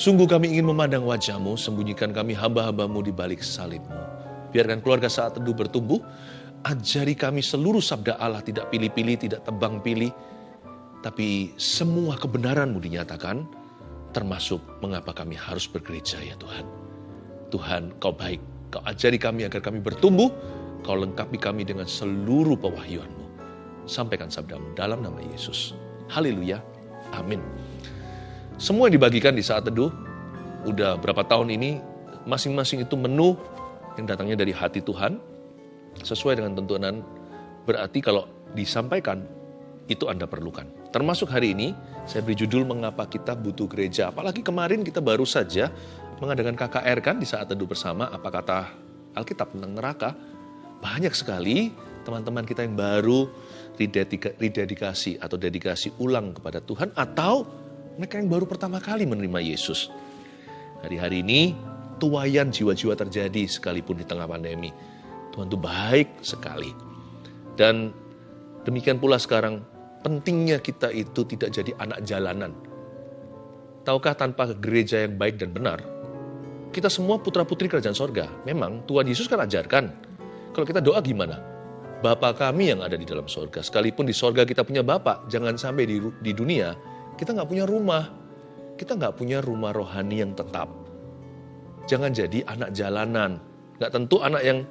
Sungguh kami ingin memandang wajahmu, sembunyikan kami hamba-hambamu di balik salibmu. Biarkan keluarga saat teduh bertumbuh, ajari kami seluruh sabda Allah tidak pilih-pilih, tidak tebang pilih, tapi semua kebenaranmu dinyatakan, termasuk mengapa kami harus bergereja ya Tuhan. Tuhan, kau baik, kau ajari kami agar kami bertumbuh, kau lengkapi kami dengan seluruh pewahyuanmu. Sampaikan sabdamu dalam nama Yesus. Haleluya. Amin. Semua yang dibagikan di saat teduh, udah berapa tahun ini, masing-masing itu menu yang datangnya dari hati Tuhan, sesuai dengan tuntunan, berarti kalau disampaikan, itu Anda perlukan. Termasuk hari ini, saya beri judul mengapa kita butuh gereja. Apalagi kemarin kita baru saja mengadakan KKR kan di saat teduh bersama, apa kata Alkitab tentang neraka. Banyak sekali teman-teman kita yang baru rededikasi atau dedikasi ulang kepada Tuhan atau mereka yang baru pertama kali menerima Yesus. Hari-hari ini tuayan jiwa-jiwa terjadi sekalipun di tengah pandemi. Tuhan itu baik sekali. Dan demikian pula sekarang pentingnya kita itu tidak jadi anak jalanan. Tahukah tanpa gereja yang baik dan benar, kita semua putra-putri kerajaan sorga. Memang Tuhan Yesus kan ajarkan, kalau kita doa gimana? Bapa kami yang ada di dalam sorga. Sekalipun di sorga kita punya Bapak, jangan sampai di, di dunia kita nggak punya rumah. Kita nggak punya rumah rohani yang tetap. Jangan jadi anak jalanan. Nggak tentu anak yang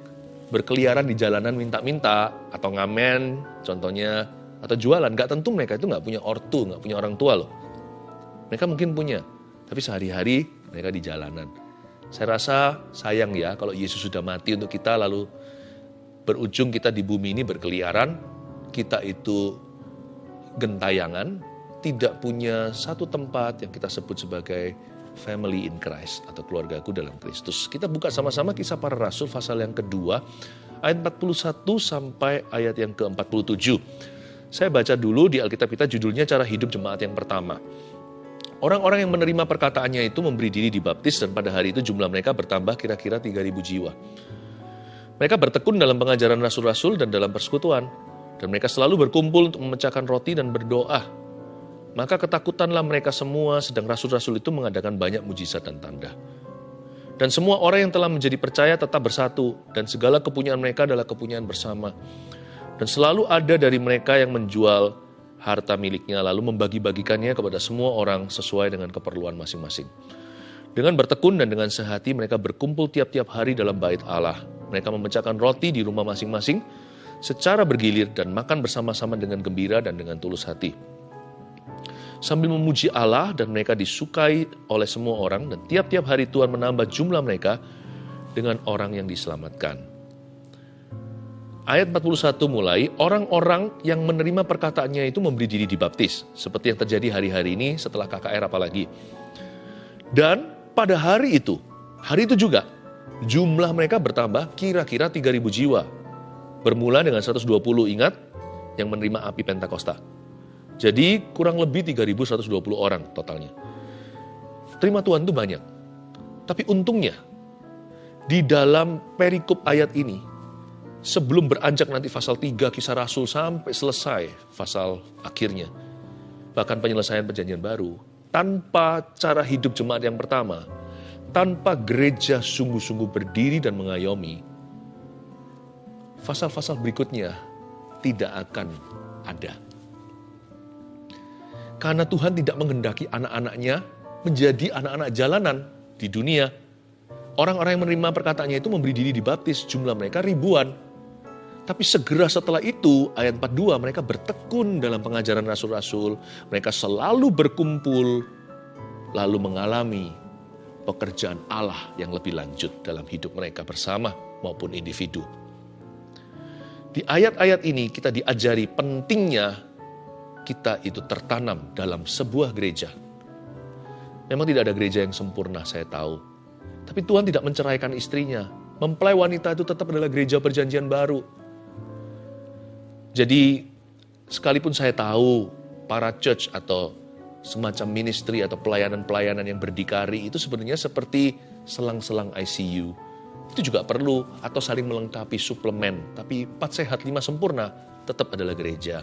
berkeliaran di jalanan minta-minta atau ngamen contohnya atau jualan. Nggak tentu mereka itu nggak punya ortu, nggak punya orang tua loh. Mereka mungkin punya, tapi sehari-hari mereka di jalanan. Saya rasa sayang ya kalau Yesus sudah mati untuk kita lalu berujung kita di bumi ini berkeliaran, kita itu gentayangan, tidak punya satu tempat yang kita sebut sebagai family in Christ atau keluargaku dalam Kristus. Kita buka sama-sama kisah para rasul pasal yang kedua ayat 41 sampai ayat yang ke-47. Saya baca dulu di Alkitab kita judulnya cara hidup jemaat yang pertama. Orang-orang yang menerima perkataannya itu memberi diri dibaptis dan pada hari itu jumlah mereka bertambah kira-kira 3000 jiwa. Mereka bertekun dalam pengajaran rasul-rasul dan dalam persekutuan. Dan mereka selalu berkumpul untuk memecahkan roti dan berdoa maka ketakutanlah mereka semua, sedang rasul-rasul itu mengadakan banyak mujizat dan tanda. Dan semua orang yang telah menjadi percaya tetap bersatu, dan segala kepunyaan mereka adalah kepunyaan bersama. Dan selalu ada dari mereka yang menjual harta miliknya, lalu membagi-bagikannya kepada semua orang sesuai dengan keperluan masing-masing. Dengan bertekun dan dengan sehati mereka berkumpul tiap-tiap hari dalam bait Allah. Mereka memecahkan roti di rumah masing-masing secara bergilir dan makan bersama-sama dengan gembira dan dengan tulus hati sambil memuji Allah dan mereka disukai oleh semua orang dan tiap-tiap hari Tuhan menambah jumlah mereka dengan orang yang diselamatkan. Ayat 41 mulai, orang-orang yang menerima perkataannya itu memberi diri dibaptis. Seperti yang terjadi hari-hari ini setelah KKR apalagi. Dan pada hari itu, hari itu juga, jumlah mereka bertambah kira-kira 3.000 jiwa. Bermula dengan 120 ingat yang menerima api Pentakosta. Jadi kurang lebih 3.120 orang totalnya. Terima Tuhan itu banyak. Tapi untungnya, di dalam perikop ayat ini, sebelum beranjak nanti pasal 3 kisah Rasul sampai selesai pasal akhirnya, bahkan penyelesaian perjanjian baru, tanpa cara hidup jemaat yang pertama, tanpa gereja sungguh-sungguh berdiri dan mengayomi, pasal-pasal berikutnya tidak akan ada. Karena Tuhan tidak menghendaki anak-anaknya menjadi anak-anak jalanan di dunia. Orang-orang yang menerima perkataannya itu memberi diri dibaptis, jumlah mereka ribuan. Tapi segera setelah itu, ayat 42, mereka bertekun dalam pengajaran rasul-rasul. Mereka selalu berkumpul, lalu mengalami pekerjaan Allah yang lebih lanjut dalam hidup mereka bersama maupun individu. Di ayat-ayat ini kita diajari pentingnya kita itu tertanam dalam sebuah gereja. Memang tidak ada gereja yang sempurna, saya tahu. Tapi Tuhan tidak menceraikan istrinya. Mempelai wanita itu tetap adalah gereja perjanjian baru. Jadi, sekalipun saya tahu para church atau semacam ministry atau pelayanan-pelayanan yang berdikari itu sebenarnya seperti selang-selang ICU. Itu juga perlu atau saling melengkapi suplemen. Tapi empat sehat lima sempurna tetap adalah gereja.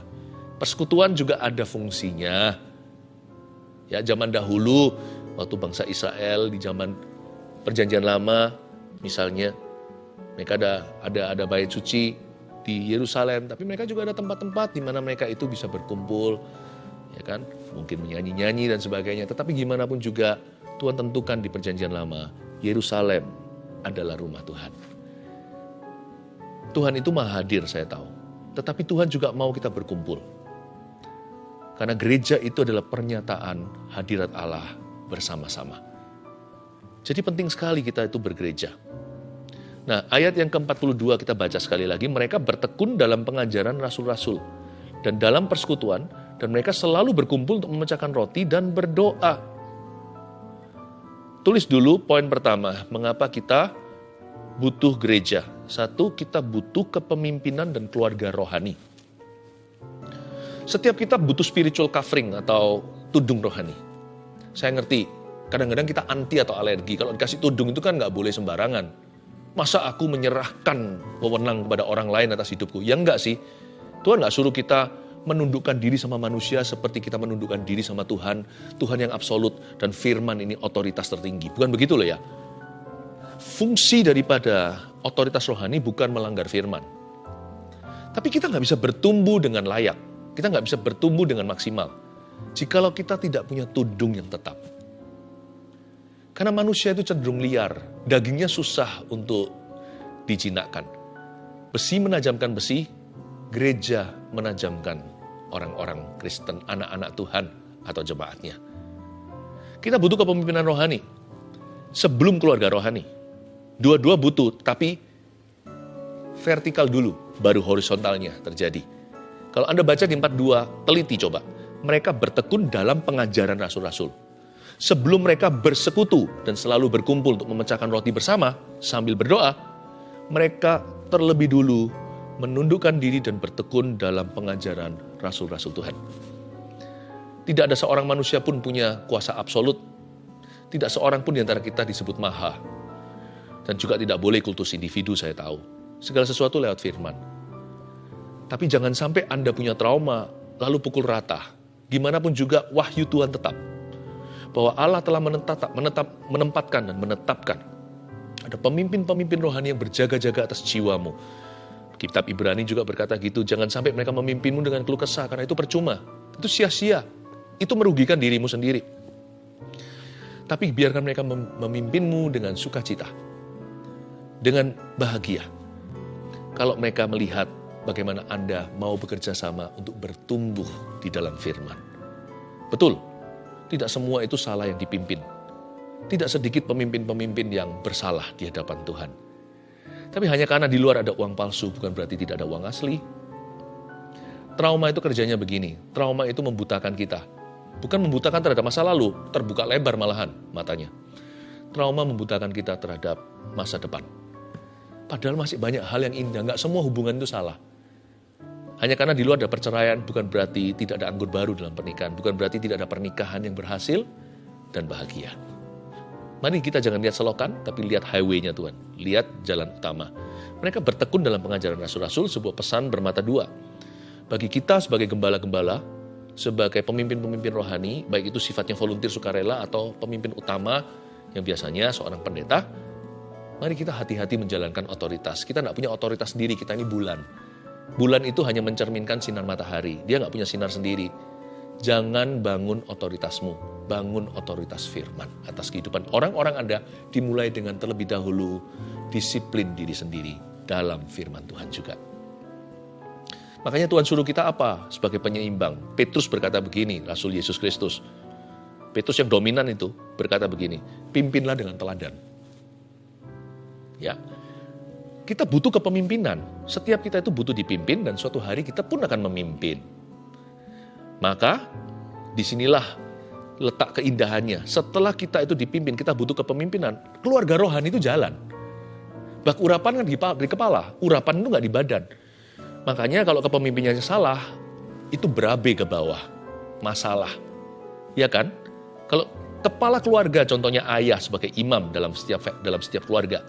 Persekutuan juga ada fungsinya. Ya, zaman dahulu Waktu bangsa Israel di zaman perjanjian lama misalnya mereka ada ada ada bait suci di Yerusalem, tapi mereka juga ada tempat-tempat di mana mereka itu bisa berkumpul, ya kan? Mungkin menyanyi-nyanyi dan sebagainya. Tetapi gimana pun juga Tuhan tentukan di perjanjian lama, Yerusalem adalah rumah Tuhan. Tuhan itu maha hadir, saya tahu. Tetapi Tuhan juga mau kita berkumpul. Karena gereja itu adalah pernyataan hadirat Allah bersama-sama. Jadi penting sekali kita itu bergereja. Nah, ayat yang ke-42 kita baca sekali lagi, mereka bertekun dalam pengajaran rasul-rasul dan dalam persekutuan, dan mereka selalu berkumpul untuk memecahkan roti dan berdoa. Tulis dulu poin pertama, mengapa kita butuh gereja. Satu, kita butuh kepemimpinan dan keluarga rohani. Setiap kita butuh spiritual covering atau tudung rohani. Saya ngerti, kadang-kadang kita anti atau alergi. Kalau dikasih tudung itu kan nggak boleh sembarangan Masa aku menyerahkan wewenang kepada orang lain atas hidupku? Ya enggak sih. Tuhan nggak suruh kita menundukkan diri sama manusia seperti kita menundukkan diri sama Tuhan. Tuhan yang absolut dan firman ini otoritas tertinggi. Bukan begitu loh ya. Fungsi daripada otoritas rohani bukan melanggar firman. Tapi kita nggak bisa bertumbuh dengan layak. Kita nggak bisa bertumbuh dengan maksimal. Jikalau kita tidak punya tudung yang tetap. Karena manusia itu cenderung liar, dagingnya susah untuk dijinakkan. Besi menajamkan besi, gereja menajamkan orang-orang Kristen, anak-anak Tuhan atau jemaatnya. Kita butuh kepemimpinan rohani sebelum keluarga rohani. Dua-dua butuh, tapi vertikal dulu, baru horizontalnya terjadi. Kalau Anda baca di 42, teliti coba. Mereka bertekun dalam pengajaran rasul-rasul sebelum mereka bersekutu dan selalu berkumpul untuk memecahkan roti bersama sambil berdoa, mereka terlebih dulu menundukkan diri dan bertekun dalam pengajaran rasul-rasul Tuhan. Tidak ada seorang manusia pun punya kuasa absolut. Tidak seorang pun di antara kita disebut maha. Dan juga tidak boleh kultus individu saya tahu. Segala sesuatu lewat firman. Tapi jangan sampai Anda punya trauma, lalu pukul rata. Gimana pun juga wahyu Tuhan tetap bahwa Allah telah menetap, menetap, menempatkan dan menetapkan. Ada pemimpin-pemimpin rohani yang berjaga-jaga atas jiwamu. Kitab Ibrani juga berkata gitu, jangan sampai mereka memimpinmu dengan keluh kesah, karena itu percuma. Itu sia-sia. Itu merugikan dirimu sendiri. Tapi biarkan mereka memimpinmu dengan sukacita. Dengan bahagia. Kalau mereka melihat bagaimana Anda mau bekerja sama untuk bertumbuh di dalam firman. Betul, tidak semua itu salah yang dipimpin. Tidak sedikit pemimpin-pemimpin yang bersalah di hadapan Tuhan. Tapi hanya karena di luar ada uang palsu, bukan berarti tidak ada uang asli. Trauma itu kerjanya begini, trauma itu membutakan kita. Bukan membutakan terhadap masa lalu, terbuka lebar malahan matanya. Trauma membutakan kita terhadap masa depan. Padahal masih banyak hal yang indah, nggak semua hubungan itu salah. Hanya karena di luar ada perceraian bukan berarti tidak ada anggur baru dalam pernikahan, bukan berarti tidak ada pernikahan yang berhasil dan bahagia. Mari kita jangan lihat selokan, tapi lihat highway-nya Tuhan. Lihat jalan utama. Mereka bertekun dalam pengajaran rasul-rasul, sebuah pesan bermata dua. Bagi kita sebagai gembala-gembala, sebagai pemimpin-pemimpin rohani, baik itu sifatnya volunteer sukarela atau pemimpin utama yang biasanya seorang pendeta, mari kita hati-hati menjalankan otoritas. Kita tidak punya otoritas sendiri, kita ini bulan Bulan itu hanya mencerminkan sinar matahari. Dia nggak punya sinar sendiri. Jangan bangun otoritasmu, bangun otoritas firman atas kehidupan orang-orang Anda dimulai dengan terlebih dahulu disiplin diri sendiri dalam firman Tuhan juga. Makanya Tuhan suruh kita apa sebagai penyeimbang? Petrus berkata begini, Rasul Yesus Kristus. Petrus yang dominan itu berkata begini, pimpinlah dengan teladan. Ya, kita butuh kepemimpinan. Setiap kita itu butuh dipimpin dan suatu hari kita pun akan memimpin. Maka di sinilah letak keindahannya. Setelah kita itu dipimpin, kita butuh kepemimpinan. Keluarga rohani itu jalan. Bak urapan kan di, kepala, urapan itu nggak di badan. Makanya kalau kepemimpinannya salah, itu berabe ke bawah. Masalah. Ya kan? Kalau kepala keluarga, contohnya ayah sebagai imam dalam setiap dalam setiap keluarga,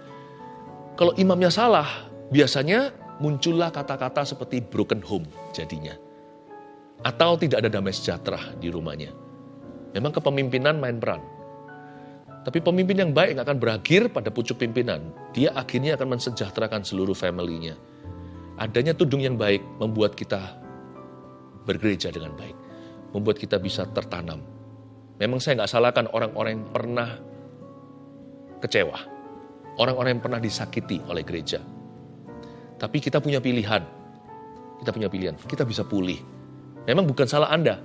kalau imamnya salah, biasanya muncullah kata-kata seperti broken home jadinya. Atau tidak ada damai sejahtera di rumahnya. Memang kepemimpinan main peran. Tapi pemimpin yang baik nggak akan berakhir pada pucuk pimpinan. Dia akhirnya akan mensejahterakan seluruh family-nya. Adanya tudung yang baik membuat kita bergereja dengan baik. Membuat kita bisa tertanam. Memang saya nggak salahkan orang-orang yang pernah kecewa. Orang-orang yang pernah disakiti oleh gereja. Tapi kita punya pilihan. Kita punya pilihan. Kita bisa pulih. Memang bukan salah Anda.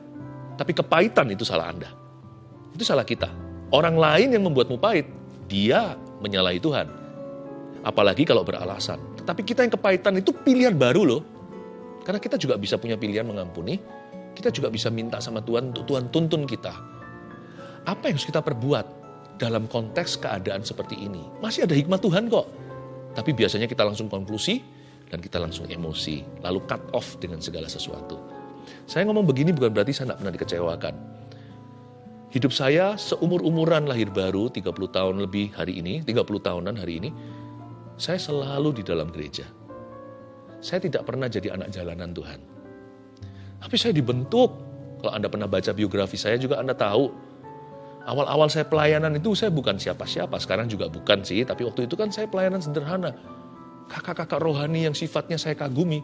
Tapi kepahitan itu salah Anda. Itu salah kita. Orang lain yang membuatmu pahit, dia menyalahi Tuhan. Apalagi kalau beralasan. Tetapi kita yang kepahitan itu pilihan baru loh. Karena kita juga bisa punya pilihan mengampuni, kita juga bisa minta sama Tuhan untuk Tuhan tuntun kita. Apa yang harus kita perbuat dalam konteks keadaan seperti ini? Masih ada hikmat Tuhan kok. Tapi biasanya kita langsung konklusi dan kita langsung emosi, lalu cut off dengan segala sesuatu. Saya ngomong begini bukan berarti saya tidak pernah dikecewakan. Hidup saya seumur-umuran lahir baru, 30 tahun lebih hari ini, 30 tahunan hari ini, saya selalu di dalam gereja. Saya tidak pernah jadi anak jalanan Tuhan. Tapi saya dibentuk. Kalau Anda pernah baca biografi saya juga Anda tahu. Awal-awal saya pelayanan itu saya bukan siapa-siapa. Sekarang juga bukan sih. Tapi waktu itu kan saya pelayanan sederhana. Kakak-kakak rohani yang sifatnya saya kagumi.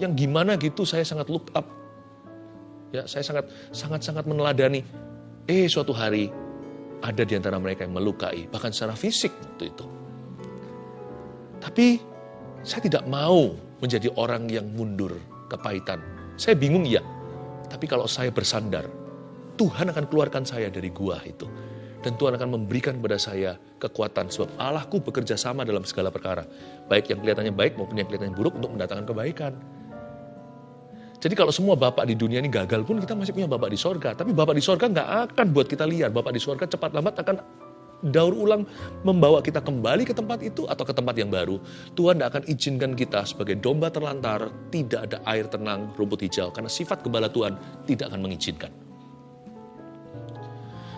Yang gimana gitu saya sangat look up. Ya, saya sangat sangat sangat meneladani Eh suatu hari ada di antara mereka yang melukai, bahkan secara fisik waktu itu. Tapi saya tidak mau menjadi orang yang mundur, kepahitan. Saya bingung ya, tapi kalau saya bersandar, Tuhan akan keluarkan saya dari gua itu. Dan Tuhan akan memberikan kepada saya kekuatan. Sebab Allahku bekerja sama dalam segala perkara. Baik yang kelihatannya baik maupun yang kelihatannya buruk untuk mendatangkan kebaikan. Jadi kalau semua bapak di dunia ini gagal pun kita masih punya bapak di sorga. Tapi bapak di sorga nggak akan buat kita liar. Bapak di sorga cepat lambat akan daur ulang membawa kita kembali ke tempat itu atau ke tempat yang baru. Tuhan tidak akan izinkan kita sebagai domba terlantar, tidak ada air tenang, rumput hijau. Karena sifat gembala Tuhan tidak akan mengizinkan.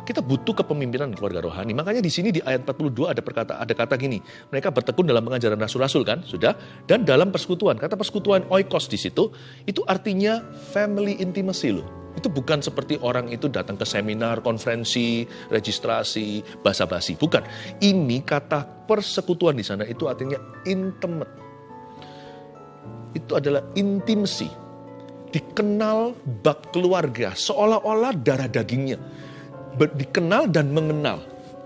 Kita butuh kepemimpinan keluarga rohani. Makanya di sini di ayat 42 ada perkata ada kata gini, mereka bertekun dalam pengajaran rasul-rasul kan, sudah. Dan dalam persekutuan, kata persekutuan oikos di situ, itu artinya family intimacy loh. Itu bukan seperti orang itu datang ke seminar, konferensi, registrasi, basa-basi. Bukan. Ini kata persekutuan di sana itu artinya intimate. Itu adalah intimasi. Dikenal bak keluarga, seolah-olah darah dagingnya dikenal dan mengenal.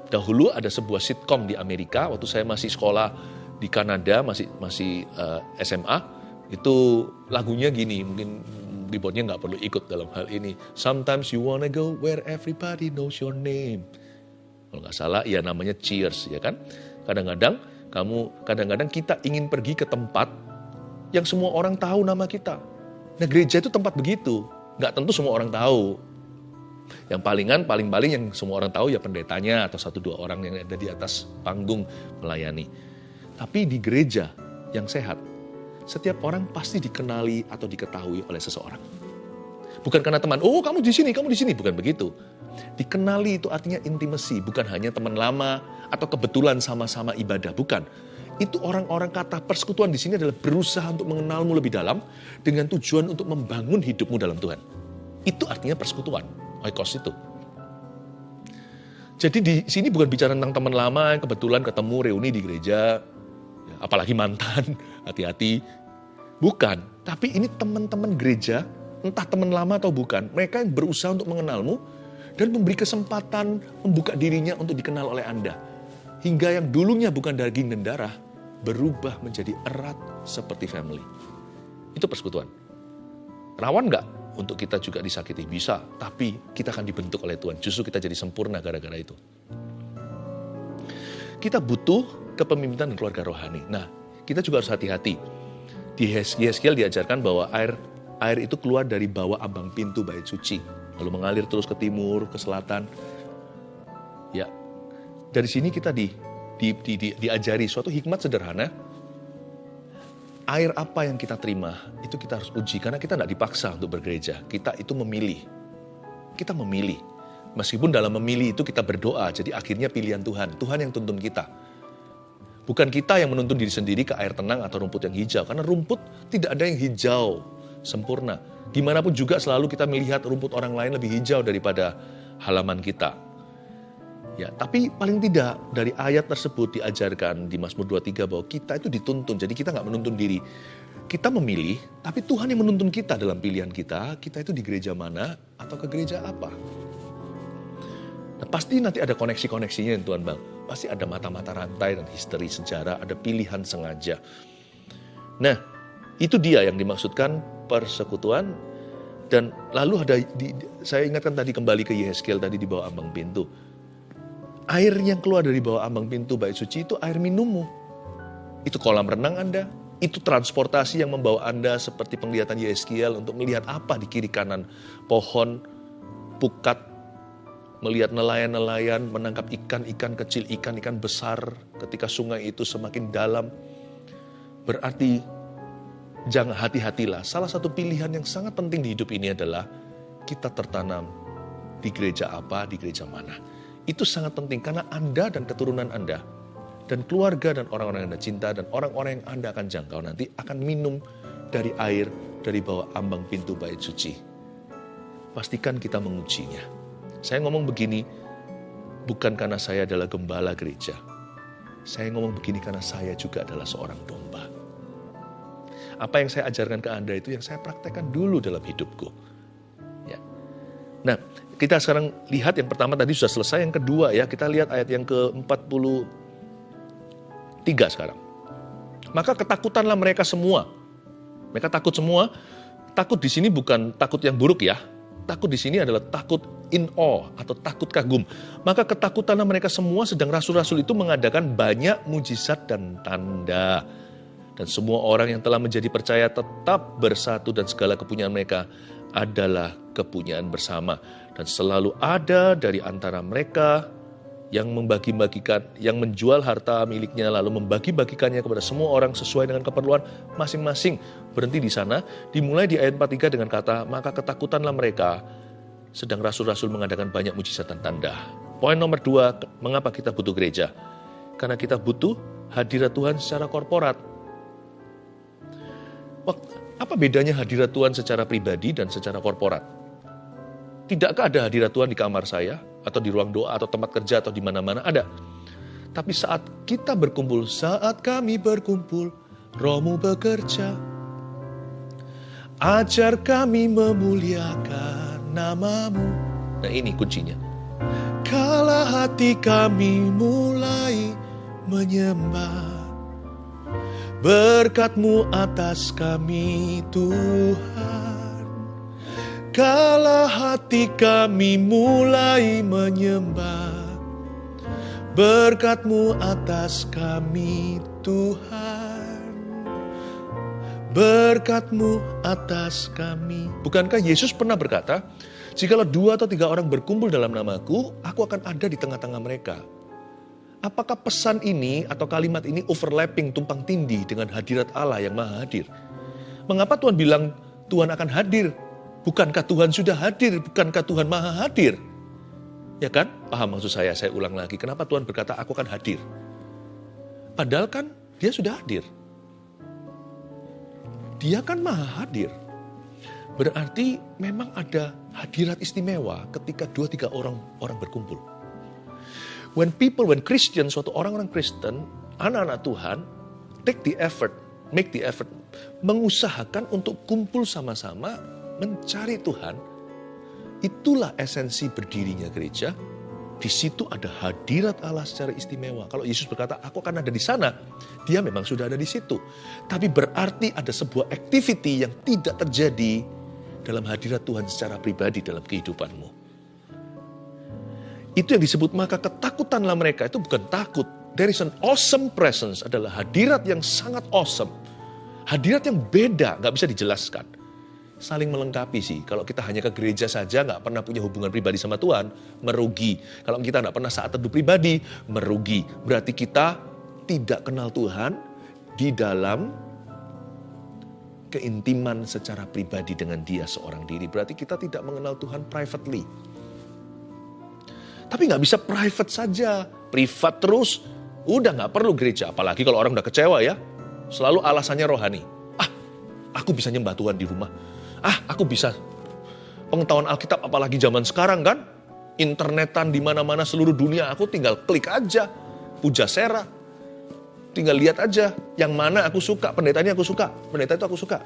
Dahulu ada sebuah sitkom di Amerika waktu saya masih sekolah di Kanada masih masih uh, eh, SMA itu lagunya gini mungkin keyboardnya nggak perlu ikut dalam hal ini. Sometimes you wanna go where everybody knows your name. Kalau nggak salah ya namanya Cheers ya kan. Kadang-kadang kamu kadang-kadang kita ingin pergi ke tempat yang semua orang tahu nama kita. Nah gereja itu tempat begitu. Nggak tentu semua orang tahu. Yang palingan, paling-paling yang semua orang tahu ya pendetanya atau satu dua orang yang ada di atas panggung melayani. Tapi di gereja yang sehat, setiap orang pasti dikenali atau diketahui oleh seseorang. Bukan karena teman, oh kamu di sini, kamu di sini, bukan begitu. Dikenali itu artinya intimasi, bukan hanya teman lama atau kebetulan sama-sama ibadah, bukan. Itu orang-orang kata persekutuan di sini adalah berusaha untuk mengenalmu lebih dalam dengan tujuan untuk membangun hidupmu dalam Tuhan. Itu artinya persekutuan oikos itu. Jadi di sini bukan bicara tentang teman lama yang kebetulan ketemu reuni di gereja, ya, apalagi mantan, hati-hati. Bukan, tapi ini teman-teman gereja, entah teman lama atau bukan, mereka yang berusaha untuk mengenalmu dan memberi kesempatan membuka dirinya untuk dikenal oleh Anda. Hingga yang dulunya bukan daging dan darah, berubah menjadi erat seperti family. Itu persekutuan. Rawan nggak untuk kita juga disakiti? Bisa, tapi kita akan dibentuk oleh Tuhan. Justru kita jadi sempurna gara-gara itu. Kita butuh kepemimpinan dan keluarga rohani. Nah, kita juga harus hati-hati. Di Yeskiel diajarkan bahwa air air itu keluar dari bawah abang pintu bait suci. Lalu mengalir terus ke timur, ke selatan. Ya, dari sini kita di, di, di, di, diajari suatu hikmat sederhana air apa yang kita terima, itu kita harus uji. Karena kita tidak dipaksa untuk bergereja. Kita itu memilih. Kita memilih. Meskipun dalam memilih itu kita berdoa, jadi akhirnya pilihan Tuhan. Tuhan yang tuntun kita. Bukan kita yang menuntun diri sendiri ke air tenang atau rumput yang hijau. Karena rumput tidak ada yang hijau sempurna. Di mana pun juga selalu kita melihat rumput orang lain lebih hijau daripada halaman kita. Ya, tapi paling tidak dari ayat tersebut diajarkan di Mazmur 23 bahwa kita itu dituntun. Jadi kita nggak menuntun diri. Kita memilih, tapi Tuhan yang menuntun kita dalam pilihan kita. Kita itu di gereja mana atau ke gereja apa. Nah, pasti nanti ada koneksi-koneksinya Tuhan Bang. Pasti ada mata-mata rantai dan history sejarah, ada pilihan sengaja. Nah, itu dia yang dimaksudkan persekutuan dan lalu ada di, saya ingatkan tadi kembali ke Yeskel tadi di bawah ambang pintu air yang keluar dari bawah ambang pintu bait suci itu air minummu. Itu kolam renang Anda, itu transportasi yang membawa Anda seperti penglihatan Yeskiel untuk melihat apa di kiri kanan pohon, pukat, melihat nelayan-nelayan menangkap ikan-ikan kecil, ikan-ikan besar ketika sungai itu semakin dalam. Berarti jangan hati-hatilah. Salah satu pilihan yang sangat penting di hidup ini adalah kita tertanam di gereja apa, di gereja mana. Itu sangat penting karena Anda dan keturunan Anda dan keluarga dan orang-orang yang Anda cinta dan orang-orang yang Anda akan jangkau nanti akan minum dari air dari bawah ambang pintu bait suci. Pastikan kita mengujinya. Saya ngomong begini bukan karena saya adalah gembala gereja. Saya ngomong begini karena saya juga adalah seorang domba. Apa yang saya ajarkan ke Anda itu yang saya praktekkan dulu dalam hidupku. Ya. Nah, kita sekarang lihat yang pertama tadi sudah selesai, yang kedua ya, kita lihat ayat yang ke-43 sekarang. Maka ketakutanlah mereka semua. Mereka takut semua. Takut di sini bukan takut yang buruk ya. Takut di sini adalah takut in awe atau takut kagum. Maka ketakutanlah mereka semua sedang rasul-rasul itu mengadakan banyak mujizat dan tanda. Dan semua orang yang telah menjadi percaya tetap bersatu dan segala kepunyaan mereka adalah kepunyaan bersama dan selalu ada dari antara mereka yang membagi-bagikan, yang menjual harta miliknya lalu membagi-bagikannya kepada semua orang sesuai dengan keperluan masing-masing. Berhenti di sana, dimulai di ayat 43 dengan kata, maka ketakutanlah mereka sedang rasul-rasul mengadakan banyak mujizat dan tanda. Poin nomor dua, mengapa kita butuh gereja? Karena kita butuh hadirat Tuhan secara korporat. Apa bedanya hadirat Tuhan secara pribadi dan secara korporat? Tidakkah ada hadirat Tuhan di kamar saya, atau di ruang doa, atau tempat kerja, atau di mana-mana? Ada. Tapi saat kita berkumpul, saat kami berkumpul, rohmu bekerja. Ajar kami memuliakan namamu. Nah ini kuncinya. Kala hati kami mulai menyembah Berkatmu atas kami Tuhan. Kala hati kami mulai menyembah. Berkatmu atas kami Tuhan. Berkatmu atas kami. Bukankah Yesus pernah berkata Jikalau dua atau tiga orang berkumpul dalam namaku Aku akan ada di tengah-tengah mereka Apakah pesan ini atau kalimat ini overlapping, tumpang tindih dengan hadirat Allah yang maha hadir? Mengapa Tuhan bilang Tuhan akan hadir? Bukankah Tuhan sudah hadir? Bukankah Tuhan maha hadir? Ya kan? Paham maksud saya, saya ulang lagi. Kenapa Tuhan berkata aku akan hadir? Padahal kan dia sudah hadir. Dia kan maha hadir. Berarti memang ada hadirat istimewa ketika dua tiga orang orang berkumpul. When people, when Christian, suatu orang-orang Kristen, anak-anak Tuhan, take the effort, make the effort, mengusahakan untuk kumpul sama-sama, mencari Tuhan, itulah esensi berdirinya gereja. Di situ ada hadirat Allah secara istimewa. Kalau Yesus berkata, aku akan ada di sana, dia memang sudah ada di situ. Tapi berarti ada sebuah activity yang tidak terjadi dalam hadirat Tuhan secara pribadi dalam kehidupanmu. Itu yang disebut maka ketakutanlah mereka. Itu bukan takut. There is an awesome presence adalah hadirat yang sangat awesome. Hadirat yang beda, nggak bisa dijelaskan. Saling melengkapi sih. Kalau kita hanya ke gereja saja, nggak pernah punya hubungan pribadi sama Tuhan, merugi. Kalau kita nggak pernah saat teduh pribadi, merugi. Berarti kita tidak kenal Tuhan di dalam keintiman secara pribadi dengan dia seorang diri. Berarti kita tidak mengenal Tuhan privately. Tapi nggak bisa private saja, privat terus. Udah nggak perlu gereja, apalagi kalau orang udah kecewa ya. Selalu alasannya rohani. Ah, aku bisa nyembah Tuhan di rumah. Ah, aku bisa pengetahuan Alkitab apalagi zaman sekarang kan. internetan di mana-mana seluruh dunia. Aku tinggal klik aja. Puja Sera. Tinggal lihat aja yang mana aku suka, pendetanya aku suka, pendeta itu aku suka.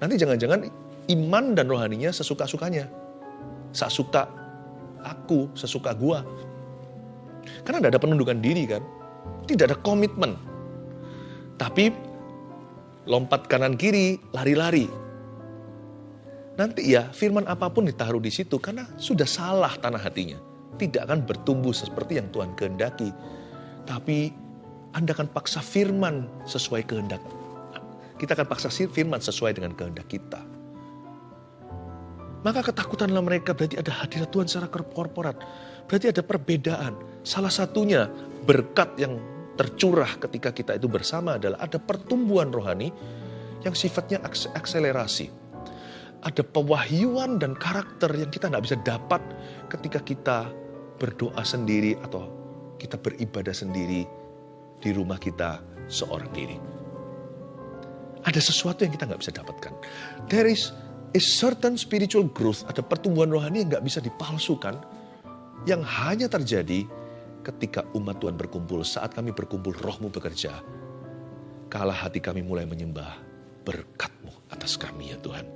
Nanti jangan-jangan iman dan rohaninya sesuka-sukanya. Sak suka aku, sesuka gua. Karena tidak ada penundukan diri kan. Tidak ada komitmen. Tapi lompat kanan kiri, lari-lari. Nanti ya firman apa pun ditaruh di situ karena sudah salah tanah hatinya. Tidak akan bertumbuh seperti yang Tuhan kehendaki. Tapi Anda akan paksa firman sesuai kehendak. Kita akan paksa firman sesuai dengan kehendak kita. Maka ketakutanlah mereka berarti ada hadirat Tuhan secara korporat. Berarti ada perbedaan. Salah satunya berkat yang tercurah ketika kita itu bersama adalah ada pertumbuhan rohani yang sifatnya akselerasi. Ada pewahyuan dan karakter yang kita nggak bisa dapat ketika kita berdoa sendiri atau kita beribadah sendiri di rumah kita seorang diri. Ada sesuatu yang kita nggak bisa dapatkan. There is a certain spiritual growth, ada pertumbuhan rohani yang nggak bisa dipalsukan, yang hanya terjadi ketika umat Tuhan berkumpul, saat kami berkumpul rohmu bekerja, kalah hati kami mulai menyembah berkatmu atas kami ya Tuhan.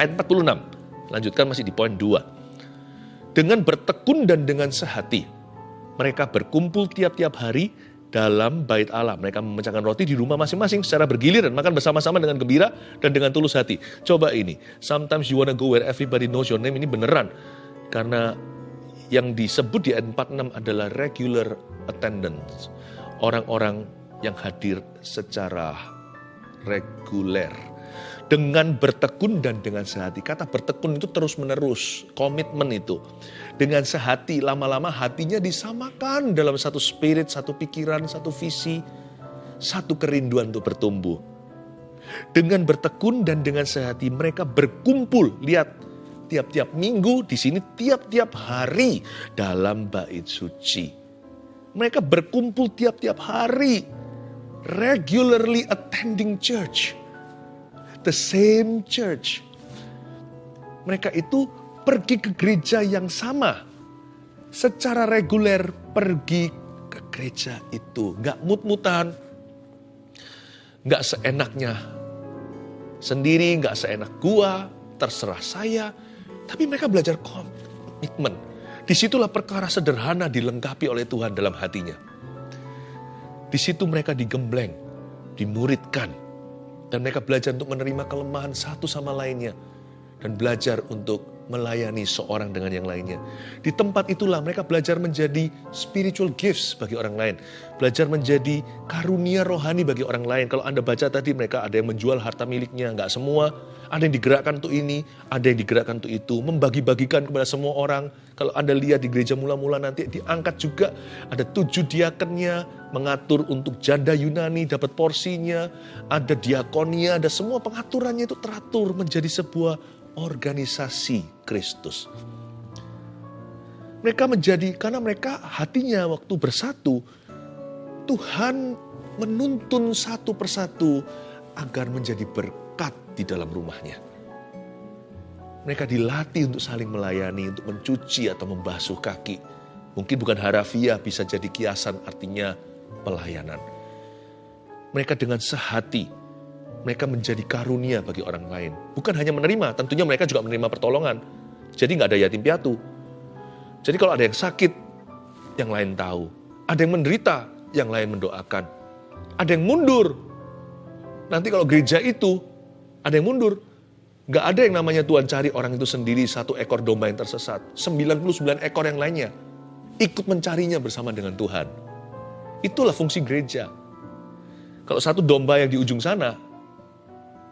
Ayat 46, lanjutkan masih di poin 2. Dengan bertekun dan dengan sehati, mereka berkumpul tiap-tiap hari dalam bait Allah. Mereka memecahkan roti di rumah masing-masing secara bergiliran, makan bersama-sama dengan gembira dan dengan tulus hati. Coba ini, sometimes you wanna go where everybody knows your name, ini beneran. Karena yang disebut di ayat 46 adalah regular attendance. Orang-orang yang hadir secara reguler. Dengan bertekun dan dengan sehati. Kata bertekun itu terus menerus. Komitmen itu. Dengan sehati, lama-lama hatinya disamakan dalam satu spirit, satu pikiran, satu visi. Satu kerinduan untuk bertumbuh. Dengan bertekun dan dengan sehati mereka berkumpul. Lihat, tiap-tiap minggu, di sini tiap-tiap hari dalam bait suci. Mereka berkumpul tiap-tiap hari, regularly attending church. The same church. Mereka itu pergi ke gereja yang sama. Secara reguler pergi ke gereja itu. Gak mut-mutan. Gak seenaknya sendiri, gak seenak gua, terserah saya, tapi mereka belajar komitmen. Di situlah perkara sederhana dilengkapi oleh Tuhan dalam hatinya. Di situ mereka digembleng, dimuridkan. Dan mereka belajar untuk menerima kelemahan satu sama lainnya. Dan belajar untuk melayani seorang dengan yang lainnya. Di tempat itulah mereka belajar menjadi spiritual gifts bagi orang lain. Belajar menjadi karunia rohani bagi orang lain. Kalau Anda baca tadi mereka ada yang menjual harta miliknya, nggak semua. Ada yang digerakkan untuk ini, ada yang digerakkan untuk itu. Membagi-bagikan kepada semua orang. Kalau Anda lihat di gereja mula-mula nanti diangkat juga. Ada tujuh diakennya, mengatur untuk janda Yunani dapat porsinya. Ada diakonia, ada semua pengaturannya itu teratur menjadi sebuah organisasi Kristus. Mereka menjadi, karena mereka hatinya waktu bersatu, Tuhan menuntun satu persatu agar menjadi berkat di dalam rumahnya. Mereka dilatih untuk saling melayani, untuk mencuci atau membasuh kaki. Mungkin bukan harafiah, bisa jadi kiasan artinya pelayanan. Mereka dengan sehati mereka menjadi karunia bagi orang lain. Bukan hanya menerima, tentunya mereka juga menerima pertolongan. Jadi nggak ada yatim piatu. Jadi kalau ada yang sakit, yang lain tahu. Ada yang menderita, yang lain mendoakan. Ada yang mundur. Nanti kalau gereja itu, ada yang mundur. Nggak ada yang namanya Tuhan cari orang itu sendiri satu ekor domba yang tersesat. 99 ekor yang lainnya ikut mencarinya bersama dengan Tuhan. Itulah fungsi gereja. Kalau satu domba yang di ujung sana,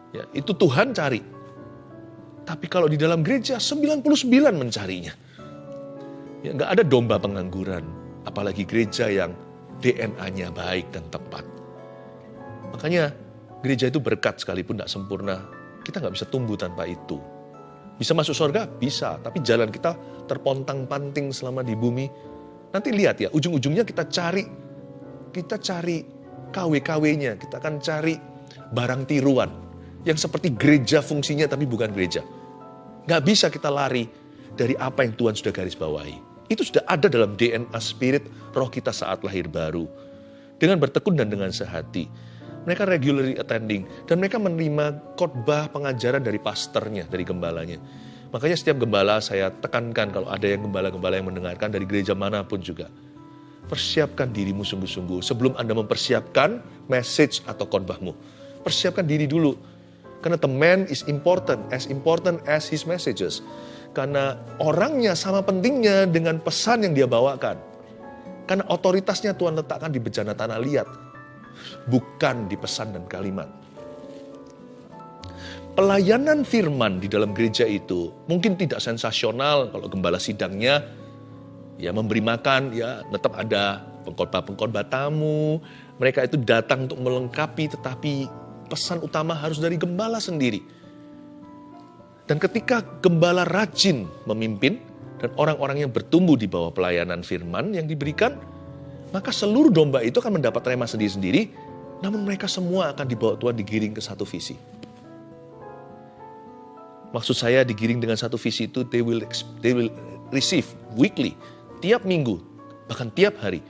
Ya, itu Tuhan cari. Tapi kalau di dalam gereja 99 mencarinya. Ya, nggak ada domba pengangguran, apalagi gereja yang DNA-nya baik dan tepat. Makanya gereja itu berkat sekalipun tidak sempurna, kita nggak bisa tumbuh tanpa itu. Bisa masuk surga? Bisa, tapi jalan kita terpontang-panting selama di bumi. Nanti lihat ya, ujung-ujungnya kita cari, kita cari KW-KW-nya, kita akan cari barang tiruan yang seperti gereja fungsinya tapi bukan gereja. Gak bisa kita lari dari apa yang Tuhan sudah garis bawahi. Itu sudah ada dalam DNA spirit roh kita saat lahir baru. Dengan bertekun dan dengan sehati. Mereka regularly attending dan mereka menerima khotbah pengajaran dari pastornya, dari gembalanya. Makanya setiap gembala saya tekankan kalau ada yang gembala-gembala yang mendengarkan dari gereja mana pun juga. Persiapkan dirimu sungguh-sungguh sebelum Anda mempersiapkan message atau khotbahmu. Persiapkan diri dulu. Karena the man is important, as important as his messages. Karena orangnya sama pentingnya dengan pesan yang dia bawakan. Karena otoritasnya Tuhan letakkan di bejana tanah liat. Bukan di pesan dan kalimat. Pelayanan firman di dalam gereja itu mungkin tidak sensasional kalau gembala sidangnya ya memberi makan ya tetap ada pengkhotbah-pengkhotbah tamu. Mereka itu datang untuk melengkapi tetapi pesan utama harus dari gembala sendiri dan ketika gembala rajin memimpin dan orang-orang yang bertumbuh di bawah pelayanan firman yang diberikan, maka seluruh domba itu akan mendapat rema sendiri-sendiri, namun mereka semua akan dibawa Tuhan digiring ke satu visi. Maksud saya digiring dengan satu visi itu they will they will receive weekly, tiap minggu, bahkan tiap hari.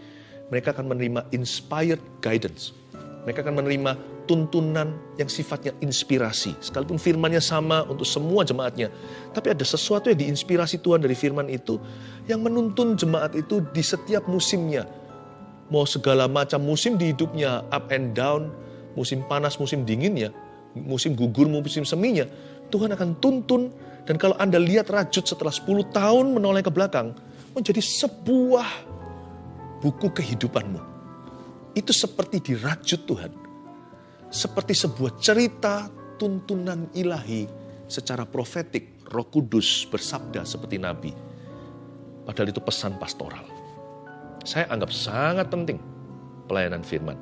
Mereka akan menerima inspired guidance. Mereka akan menerima tuntunan yang sifatnya inspirasi. Sekalipun firmannya sama untuk semua jemaatnya. Tapi ada sesuatu yang diinspirasi Tuhan dari firman itu yang menuntun jemaat itu di setiap musimnya. Mau segala macam musim di hidupnya, up and down, musim panas, musim dinginnya, musim gugur, musim seminya. Tuhan akan tuntun dan kalau Anda lihat rajut setelah 10 tahun menoleh ke belakang, menjadi sebuah buku kehidupanmu. Itu seperti dirajut Tuhan seperti sebuah cerita tuntunan ilahi secara profetik, Roh Kudus bersabda seperti nabi. Padahal itu pesan pastoral. Saya anggap sangat penting pelayanan firman.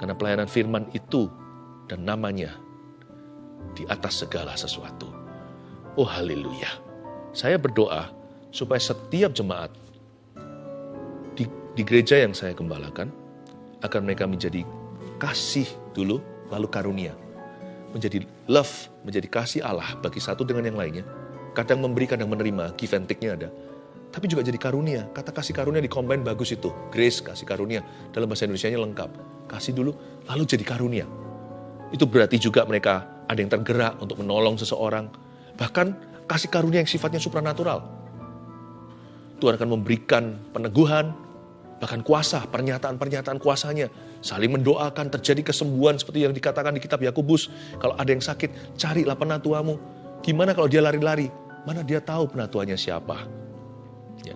Karena pelayanan firman itu dan namanya di atas segala sesuatu. Oh haleluya. Saya berdoa supaya setiap jemaat di, di gereja yang saya gembalakan akan mereka menjadi kasih dulu, lalu karunia. Menjadi love, menjadi kasih Allah bagi satu dengan yang lainnya. Kadang memberi, kadang menerima, give and take-nya ada. Tapi juga jadi karunia. Kata kasih karunia di combine bagus itu. Grace, kasih karunia. Dalam bahasa Indonesia-nya lengkap. Kasih dulu, lalu jadi karunia. Itu berarti juga mereka ada yang tergerak untuk menolong seseorang. Bahkan kasih karunia yang sifatnya supranatural. Tuhan akan memberikan peneguhan, bahkan kuasa, pernyataan-pernyataan kuasanya Saling mendoakan terjadi kesembuhan seperti yang dikatakan di kitab Yakobus. Kalau ada yang sakit, carilah penatuamu. Gimana kalau dia lari-lari? Mana dia tahu penatuannya siapa? Ya.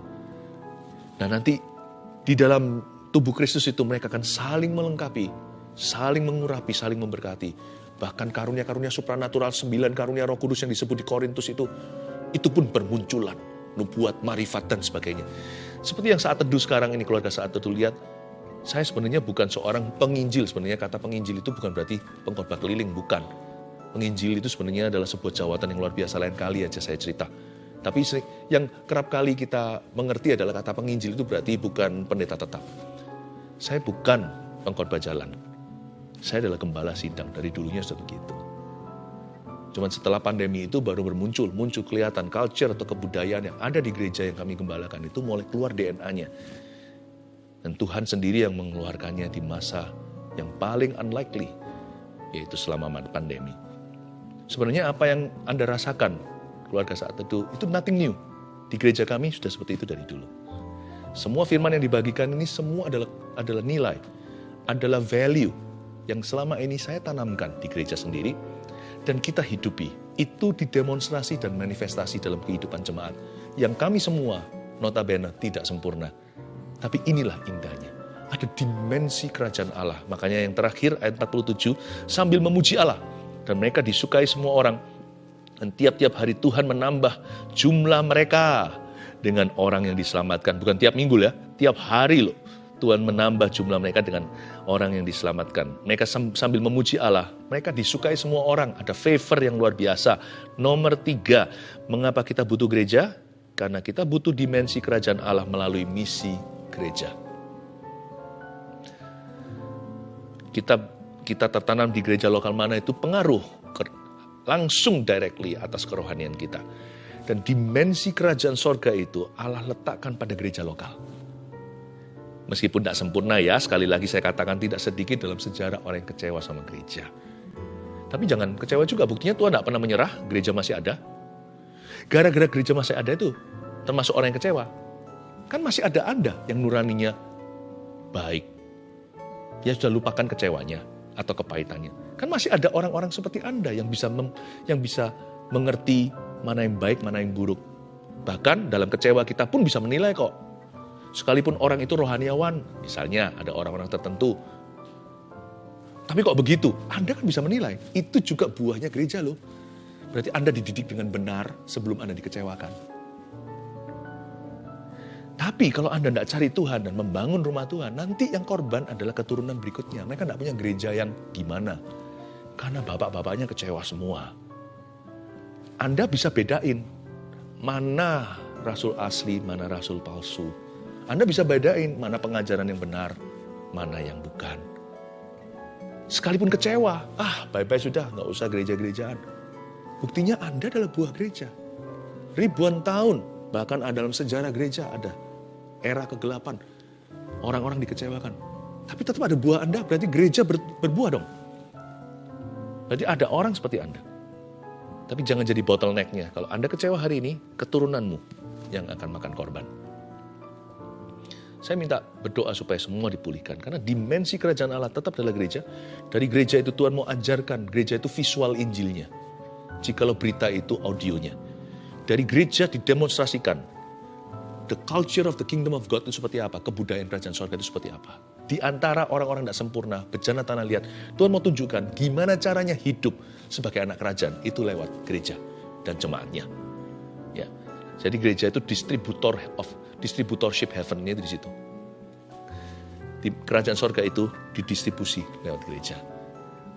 Nah nanti di dalam tubuh Kristus itu mereka akan saling melengkapi, saling mengurapi, saling memberkati. Bahkan karunia-karunia supranatural, sembilan karunia roh kudus yang disebut di Korintus itu, itu pun bermunculan. Nubuat, marifat, dan sebagainya. Seperti yang saat teduh sekarang ini, keluarga saat teduh lihat, saya sebenarnya bukan seorang penginjil. Sebenarnya kata penginjil itu bukan berarti pengkhotbah keliling, bukan. Penginjil itu sebenarnya adalah sebuah jawatan yang luar biasa lain kali aja saya cerita. Tapi yang kerap kali kita mengerti adalah kata penginjil itu berarti bukan pendeta tetap. Saya bukan pengkhotbah jalan. Saya adalah gembala sidang dari dulunya sudah begitu. Cuman setelah pandemi itu baru bermuncul, muncul kelihatan culture atau kebudayaan yang ada di gereja yang kami gembalakan itu mulai keluar DNA-nya. Dan Tuhan sendiri yang mengeluarkannya di masa yang paling unlikely, yaitu selama pandemi. Sebenarnya apa yang Anda rasakan keluarga saat itu, itu nothing new. Di gereja kami sudah seperti itu dari dulu. Semua firman yang dibagikan ini semua adalah adalah nilai, adalah value yang selama ini saya tanamkan di gereja sendiri dan kita hidupi. Itu didemonstrasi dan manifestasi dalam kehidupan jemaat yang kami semua notabene tidak sempurna tapi inilah indahnya. Ada dimensi kerajaan Allah. Makanya yang terakhir ayat 47, sambil memuji Allah. Dan mereka disukai semua orang. Dan tiap-tiap hari Tuhan menambah jumlah mereka dengan orang yang diselamatkan. Bukan tiap minggu ya, tiap hari loh. Tuhan menambah jumlah mereka dengan orang yang diselamatkan. Mereka sambil memuji Allah, mereka disukai semua orang. Ada favor yang luar biasa. Nomor tiga, mengapa kita butuh gereja? Karena kita butuh dimensi kerajaan Allah melalui misi gereja. Kita kita tertanam di gereja lokal mana itu pengaruh ke, langsung directly atas kerohanian kita. Dan dimensi kerajaan sorga itu Allah letakkan pada gereja lokal. Meskipun tidak sempurna ya, sekali lagi saya katakan tidak sedikit dalam sejarah orang yang kecewa sama gereja. Tapi jangan kecewa juga, buktinya Tuhan tidak pernah menyerah, gereja masih ada. Gara-gara gereja masih ada itu, termasuk orang yang kecewa. Kan masih ada Anda yang nuraninya baik. Ya sudah lupakan kecewanya atau kepahitannya. Kan masih ada orang-orang seperti Anda yang bisa mem, yang bisa mengerti mana yang baik, mana yang buruk. Bahkan dalam kecewa kita pun bisa menilai kok. Sekalipun orang itu rohaniawan, misalnya ada orang-orang tertentu. Tapi kok begitu? Anda kan bisa menilai. Itu juga buahnya gereja loh. Berarti Anda dididik dengan benar sebelum Anda dikecewakan. Tapi kalau Anda tidak cari Tuhan dan membangun rumah Tuhan, nanti yang korban adalah keturunan berikutnya. Mereka tidak punya gereja yang gimana. Karena bapak-bapaknya kecewa semua. Anda bisa bedain mana rasul asli, mana rasul palsu. Anda bisa bedain mana pengajaran yang benar, mana yang bukan. Sekalipun kecewa, ah bye-bye sudah, nggak usah gereja-gerejaan. Buktinya Anda adalah buah gereja. Ribuan tahun, bahkan dalam sejarah gereja ada era kegelapan. Orang-orang dikecewakan. Tapi tetap ada buah Anda, berarti gereja ber, berbuah dong. Berarti ada orang seperti Anda. Tapi jangan jadi bottlenecknya. Kalau Anda kecewa hari ini, keturunanmu yang akan makan korban. Saya minta berdoa supaya semua dipulihkan. Karena dimensi kerajaan Allah tetap adalah gereja. Dari gereja itu Tuhan mau ajarkan, gereja itu visual Injilnya. Jikalau berita itu audionya. Dari gereja didemonstrasikan. The culture of the kingdom of God itu seperti apa? Kebudayaan kerajaan surga itu seperti apa? Di antara orang-orang tidak sempurna, bejana tanah liat, Tuhan mau tunjukkan gimana caranya hidup sebagai anak kerajaan itu lewat gereja dan jemaatnya. Ya. Jadi gereja itu distributor of distributorship heaven-nya di situ. Di kerajaan sorga itu didistribusi lewat gereja.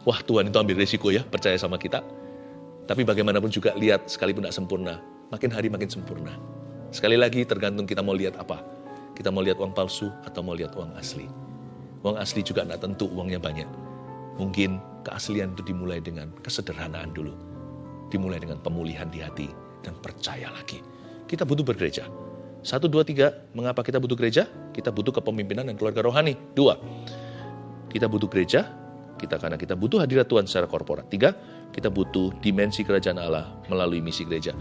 Wah Tuhan itu ambil resiko ya, percaya sama kita. Tapi bagaimanapun juga lihat sekalipun tidak sempurna, makin hari makin sempurna. Sekali lagi tergantung kita mau lihat apa. Kita mau lihat uang palsu atau mau lihat uang asli. Uang asli juga tidak tentu uangnya banyak. Mungkin keaslian itu dimulai dengan kesederhanaan dulu. Dimulai dengan pemulihan di hati dan percaya lagi. Kita butuh bergereja. Satu, dua, tiga. Mengapa kita butuh gereja? Kita butuh kepemimpinan dan keluarga rohani. Dua, kita butuh gereja. Kita karena kita butuh hadirat Tuhan secara korporat. Tiga, kita butuh dimensi kerajaan Allah melalui misi gereja.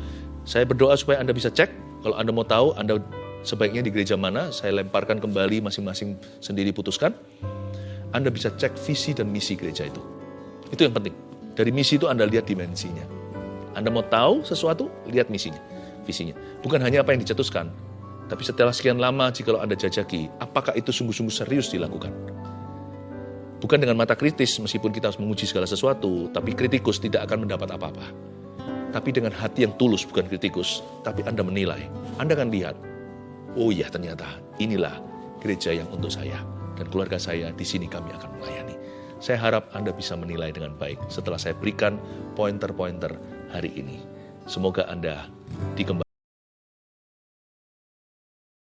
Saya berdoa supaya Anda bisa cek. Kalau Anda mau tahu, Anda sebaiknya di gereja mana, saya lemparkan kembali masing-masing sendiri putuskan. Anda bisa cek visi dan misi gereja itu. Itu yang penting. Dari misi itu Anda lihat dimensinya. Anda mau tahu sesuatu, lihat misinya, visinya. Bukan hanya apa yang dicetuskan, tapi setelah sekian lama jika Anda jajaki, apakah itu sungguh-sungguh serius dilakukan? Bukan dengan mata kritis meskipun kita harus menguji segala sesuatu, tapi kritikus tidak akan mendapat apa-apa. Tapi dengan hati yang tulus bukan kritikus, tapi Anda menilai. Anda akan lihat, oh iya ternyata inilah gereja yang untuk saya dan keluarga saya di sini kami akan melayani. Saya harap Anda bisa menilai dengan baik setelah saya berikan pointer-pointer hari ini. Semoga Anda dikembangkan